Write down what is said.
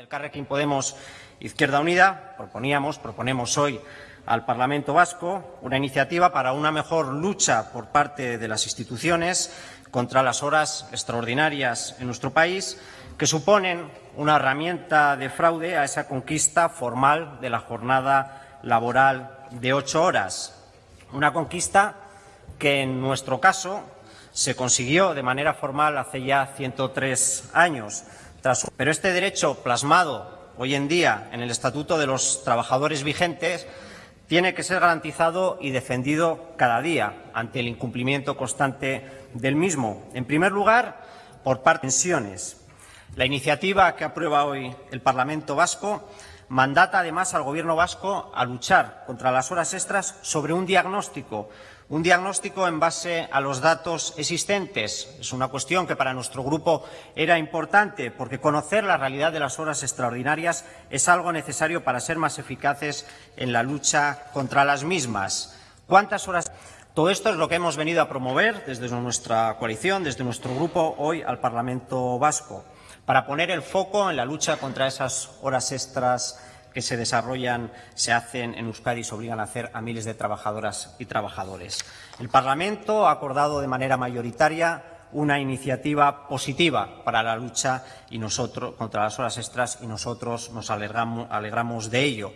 Del Carrequín Podemos Izquierda Unida proponíamos, proponemos hoy al Parlamento Vasco una iniciativa para una mejor lucha por parte de las instituciones contra las horas extraordinarias en nuestro país, que suponen una herramienta de fraude a esa conquista formal de la jornada laboral de ocho horas. Una conquista que en nuestro caso se consiguió de manera formal hace ya 103 años. Pero este derecho plasmado hoy en día en el Estatuto de los Trabajadores vigentes tiene que ser garantizado y defendido cada día ante el incumplimiento constante del mismo. En primer lugar, por parte de pensiones. La iniciativa que aprueba hoy el Parlamento vasco mandata además al Gobierno vasco a luchar contra las horas extras sobre un diagnóstico, un diagnóstico en base a los datos existentes. Es una cuestión que para nuestro grupo era importante porque conocer la realidad de las horas extraordinarias es algo necesario para ser más eficaces en la lucha contra las mismas. ¿Cuántas horas? Todo esto es lo que hemos venido a promover desde nuestra coalición, desde nuestro grupo, hoy al Parlamento vasco para poner el foco en la lucha contra esas horas extras que se desarrollan, se hacen en Euskadi y se obligan a hacer a miles de trabajadoras y trabajadores. El Parlamento ha acordado de manera mayoritaria una iniciativa positiva para la lucha y nosotros, contra las horas extras y nosotros nos alegramos, alegramos de ello.